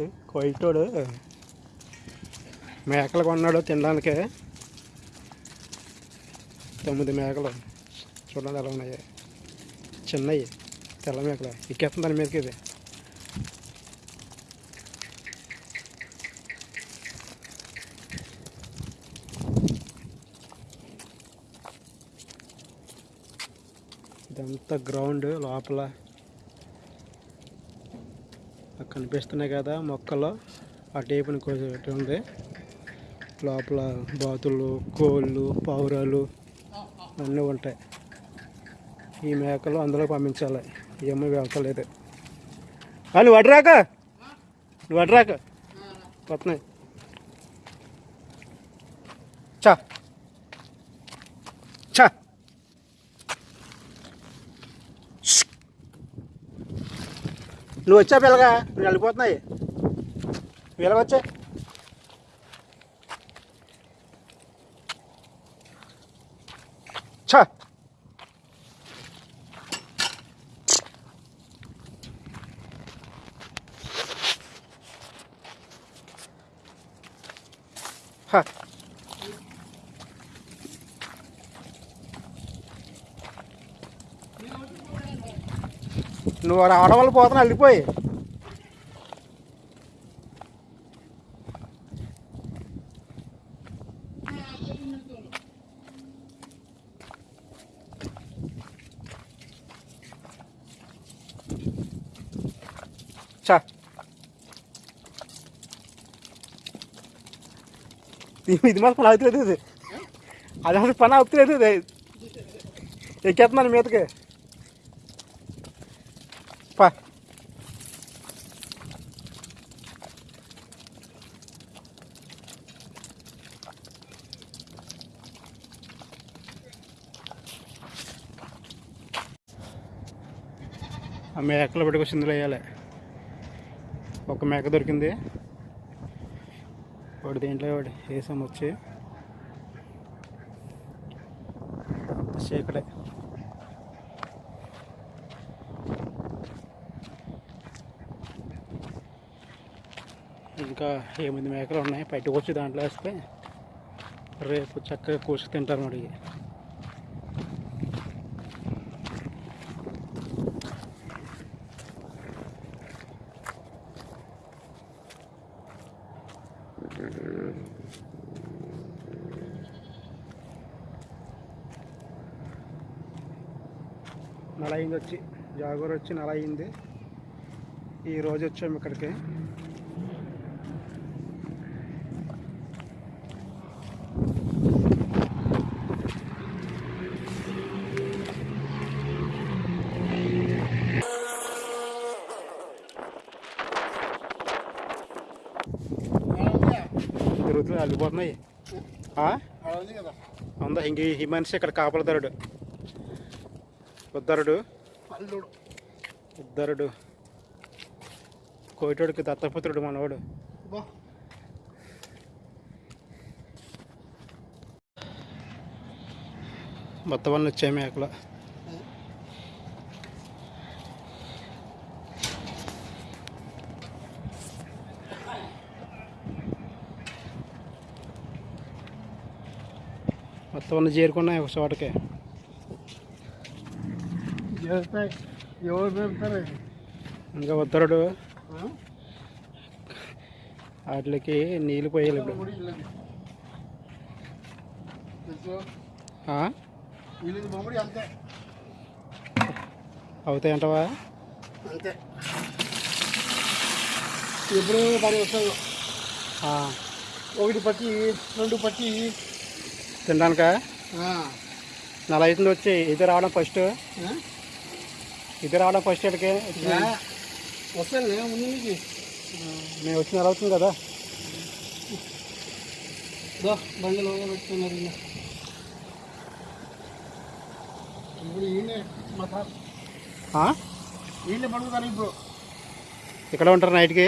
ఏంటి కొయ్యటోడు. మేకలు కొన్నాడు తినడానికి. తొమ్మిది మేకలు. చూడండి ఎలా ఉన్నాయి. చిన్నవి తెల్ల మేకలు. ఎక్కేస్తుంది దాని మీదకి ఇది. ఇదంతా గ్రౌండ్ లోపల. కనిపిస్తున్నాయి కదా మొక్కలు. ఆ టేపుని కోసి ఉంది. లోపల బాతులు కోళ్ళు పావురాలు అన్నీ ఉంటాయి. ఈ మేకలు అందులో పంపించాలి. ఏమో వెళ్తలేదు. ఆ, నువ్వు అడ్రాక నువ్వు అడ్రాక వస్తున్నాయి. చా. చా. నువ్వు వచ్చా పిల్లగా నువ్వు వెళ్ళిపోతున్నాయి వెళ్ళవచ్చా ఛ హ. నువ్వు రావడం వల్ల పోతున్నా వెళ్ళిపోయి చా. ఇది మాత్రం అవుతలేదు ఇది. అది అసలు పని అవుతలేదు ఇది. ఎక్కేస్తున్నాను మీదకి. పా. ఆ మేకలు పెట్టుకొచ్చి ఇందులో వేయాలి. ఒక మేక దొరికింది. వాడు దేంట్లో వాడు? వేసాము వచ్చి చీకటే ఇంకా ఎనిమిది మేకలు ఉన్నాయి? బయటకు వచ్చి దాంట్లో వేస్తే రేపు చక్కగా కోసి తింటారు మరి. నెల అయింది వచ్చి జాగూర్ వచ్చి నెల అయింది ఈ రోజు వచ్చాము ఇక్కడికి. అల్లిపోతున్నాయి ఉందా ఇంక ఈ మనిషి ఇక్కడ కాపలదారుడు. ఉద్దరుడు. ఉద్దరుడు. కోయిటోడికి దత్తపుత్రుడు మనవాడు. మొత్తం అన్నీ వచ్చాయి మేకలు. మొత్తం చేరుకున్నాయి ఒక చోటకి. ఇంకా ఉద్దరుడు వాటికి నీళ్ళు పోయాలి ఇప్పుడు. అంతే. అవుతాయంటవా అంతే. ఎప్పుడు పని వస్తాయి. ఒకటి పట్టి రెండు పట్టి తినడానికా. నెల అవుతుంది వచ్చి ఇది రావడం ఫస్ట్? ఇది రావడం ఫస్ట్ ఇక్కడికి. వస్తాను ముందు నుంచి మేము వచ్చిన నెల అవుతుంది కదా దో బండిలో పెట్టుకున్నారు ఈయన. ఇప్పుడు ఈయనే మా తాత ఆ? ఈయన పడుకుతారు ఇప్పుడు ఇక్కడ ఉంటారు నైట్కి.